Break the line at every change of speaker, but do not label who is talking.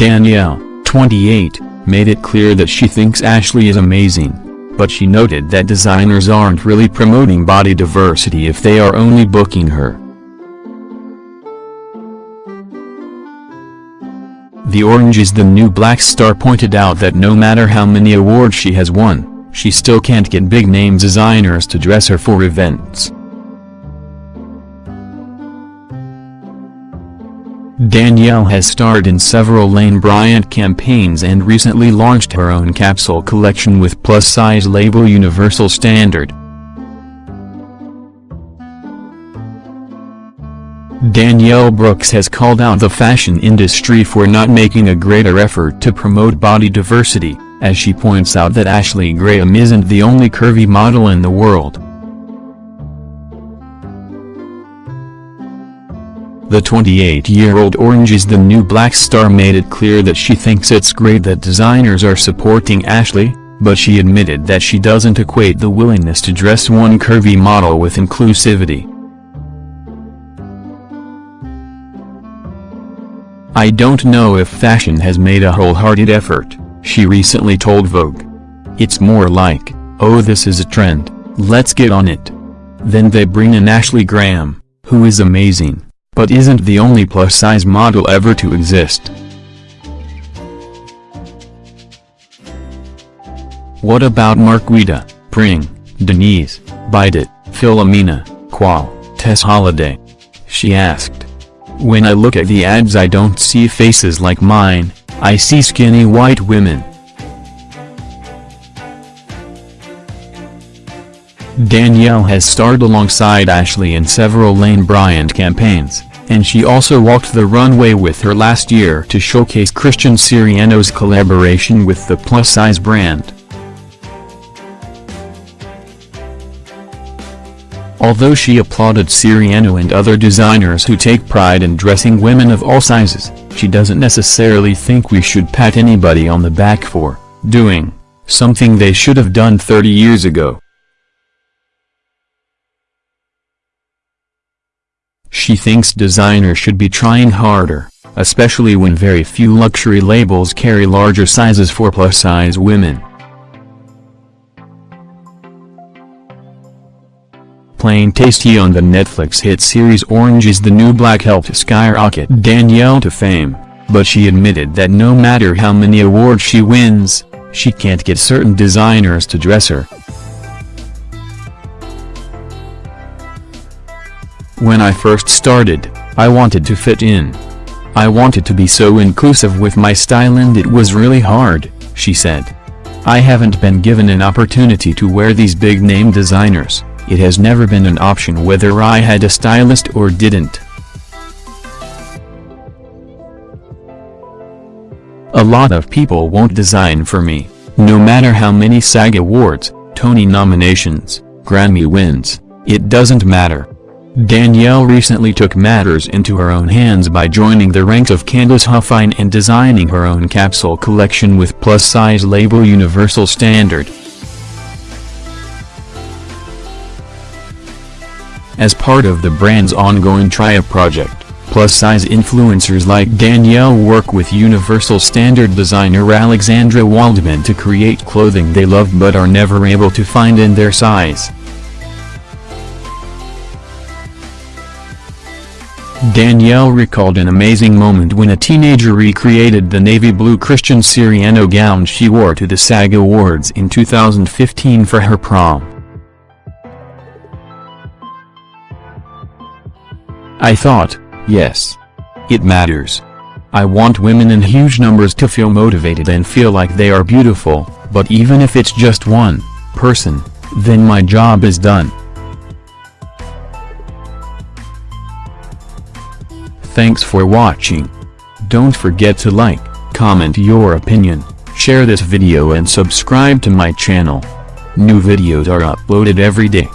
Danielle, 28, made it clear that she thinks Ashley is amazing. But she noted that designers aren't really promoting body diversity if they are only booking her. The Orange is the New Black star pointed out that no matter how many awards she has won, she still can't get big-name designers to dress her for events. Danielle has starred in several Lane Bryant campaigns and recently launched her own capsule collection with plus-size label Universal Standard. Danielle Brooks has called out the fashion industry for not making a greater effort to promote body diversity, as she points out that Ashley Graham isn't the only curvy model in the world. The 28-year-old Orange is the New Black star made it clear that she thinks it's great that designers are supporting Ashley, but she admitted that she doesn't equate the willingness to dress one curvy model with inclusivity. I don't know if fashion has made a wholehearted effort, she recently told Vogue. It's more like, oh this is a trend, let's get on it. Then they bring in Ashley Graham, who is amazing, but isn't the only plus-size model ever to exist. What about Marquita, Pring, Denise, Bidot, Philomena, Kwao, Tess Holliday? She asked. When I look at the ads I don't see faces like mine, I see skinny white women. Danielle has starred alongside Ashley in several Lane Bryant campaigns, and she also walked the runway with her last year to showcase Christian Siriano's collaboration with the plus-size brand. Although she applauded Siriano and other designers who take pride in dressing women of all sizes, she doesn't necessarily think we should pat anybody on the back for doing something they should have done 30 years ago. She thinks designers should be trying harder, especially when very few luxury labels carry larger sizes for plus-size women. Plain Taystee on the Netflix hit series Orange is the New Black helped skyrocket Danielle to fame, but she admitted that no matter how many awards she wins, she can't get certain designers to dress her. When I first started, I wanted to fit in. I wanted to be so inclusive with my style and it was really hard, she said. I haven't been given an opportunity to wear these big-name designers. It has never been an option whether I had a stylist or didn't. A lot of people won't design for me, no matter how many SAG awards, Tony nominations, Grammy wins, it doesn't matter. Danielle recently took matters into her own hands by joining the ranks of Candice Huffine and designing her own capsule collection with plus-size label Universal Standard. As part of the brand's ongoing Tria project, plus-size influencers like Danielle work with Universal Standard designer Alexandra Waldman to create clothing they love but are never able to find in their size. Danielle recalled an amazing moment when a teenager recreated the navy blue Christian Siriano gown she wore to the SAG Awards in 2015 for her prom. I thought, yes. It matters. I want women in huge numbers to feel motivated and feel like they are beautiful, but even if it's just one person, then my job is done. Thanks for watching. Don't forget to like, comment your opinion, share this video and subscribe to my channel. New videos are uploaded every day.